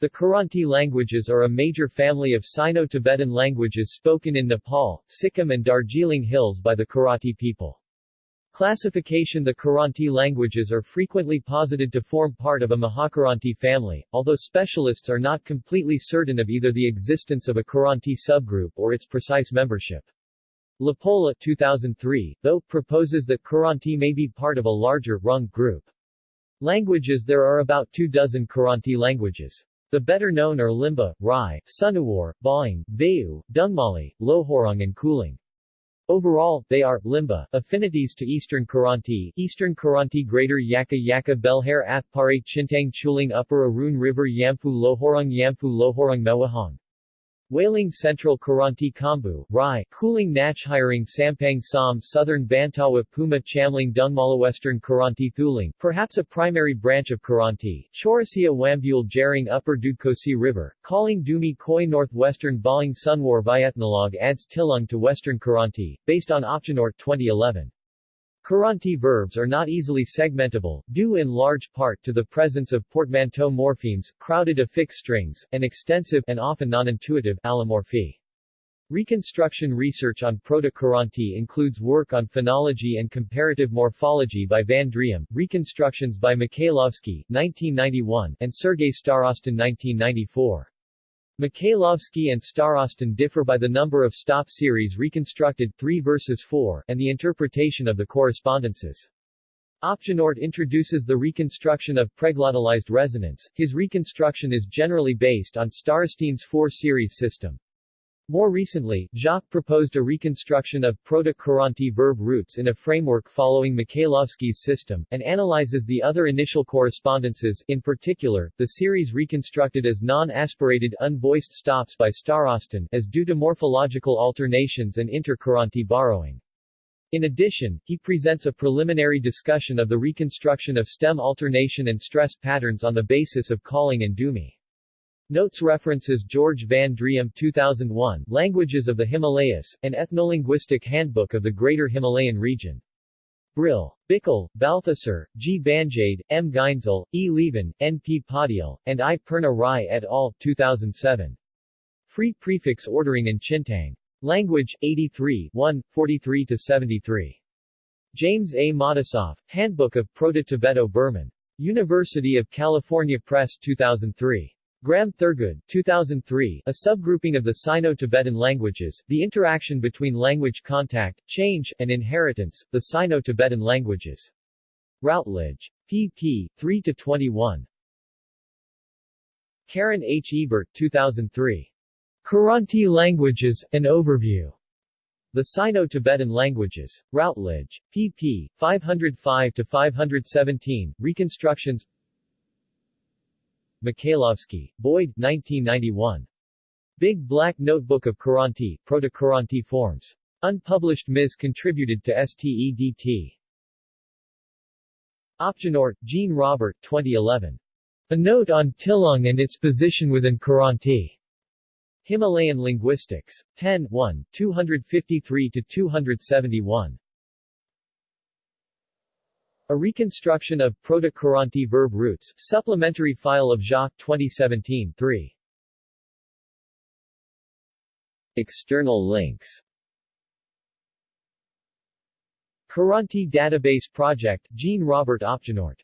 The Kiranti languages are a major family of Sino-Tibetan languages spoken in Nepal, Sikkim and Darjeeling Hills by the Kiranti people. Classification The Kiranti languages are frequently posited to form part of a Mahakiranti family, although specialists are not completely certain of either the existence of a Kiranti subgroup or its precise membership. LaPolla 2003, though, proposes that Kiranti may be part of a larger Rung group. Languages There are about two dozen Kiranti languages. The better known are Limbu, Rai, Sunuwar, Bahing, Vayu, Dungmali, Lohorung and Kulung. Overall, they are, Limbu, affinities to Eastern Kiranti, Eastern Kiranti Greater Yakkha Yakkha Belhare Athpare Chintang Chulung Upper Arun River Yamfu Lohorung Yamfu Lohorung Mewahong. Waling Central Kiranti Khambu, Rai, Kulung Nachhiring Sampang Sam Southern Bantawa Puma Chamling Dungmali Western Kiranti Thulung, perhaps a primary branch of Kiranti, Chaurasia Wambule Jerung Upper Dudkosi River, Khaling Dumi Koi Northwestern Bahing Sunwar Ethnologue adds Tilung to Western Kiranti, based on Opgenort 2011. Kiranti verbs are not easily segmentable, due in large part to the presence of portmanteau morphemes, crowded affix strings, and extensive and often non-intuitive allomorphy. Reconstruction research on Proto-Kiranti includes work on phonology and comparative morphology by Van Driem, reconstructions by Mikhailovsky 1991, and Sergei Starostin 1994. Mikhailovsky and Starostin differ by the number of stop series reconstructed 3 versus 4 and the interpretation of the correspondences. Opgenort introduces the reconstruction of preglottalized resonants. His reconstruction is generally based on Starostin's 4 series system. More recently, Jacques proposed a reconstruction of Proto-Kiranti verb roots in a framework following Mikhailovsky's system, and analyzes the other initial correspondences, in particular, the series reconstructed as non-aspirated unvoiced stops by Starostin, as due to morphological alternations and inter-Kiranti borrowing. In addition, he presents a preliminary discussion of the reconstruction of stem alternation and stress patterns on the basis of Khaling and Dumi. Notes references George Van Driem 2001, Languages of the Himalayas, an Ethnolinguistic Handbook of the Greater Himalayan Region. Brill. Bickel, Balthasar, G. Banjade, M. Gaenszle, E. Lieven, N. P. Paudyal, and I. Purna Rai et al. 2007. Free prefix ordering in Chintang. Language, 83 1, 43-73. James A. Matisoff, Handbook of Proto-Tibeto-Burman. University of California Press 2003. Graham Thurgood 2003, a subgrouping of the Sino-Tibetan languages, the interaction between language contact, change, and inheritance, the Sino-Tibetan languages. Routledge. pp. 3-21. Karen H. Ebert 2003. Kiranti Languages, An Overview. The Sino-Tibetan Languages. Routledge. pp. 505-517, Reconstructions Mikhailovsky, Boyd, 1991. Big Black Notebook of Kiranti, Proto-Kiranti Forms. Unpublished Ms. contributed to STEDT. Opgenort, Jean Robert, 2011. A Note on Tilung and its Position within Kiranti. Himalayan Linguistics. 10 1, 253-271. A reconstruction of Proto-Kiranti verb roots, supplementary file of Jacques 2017 3. External links Kiranti Database Project, Jean Robert Opgenort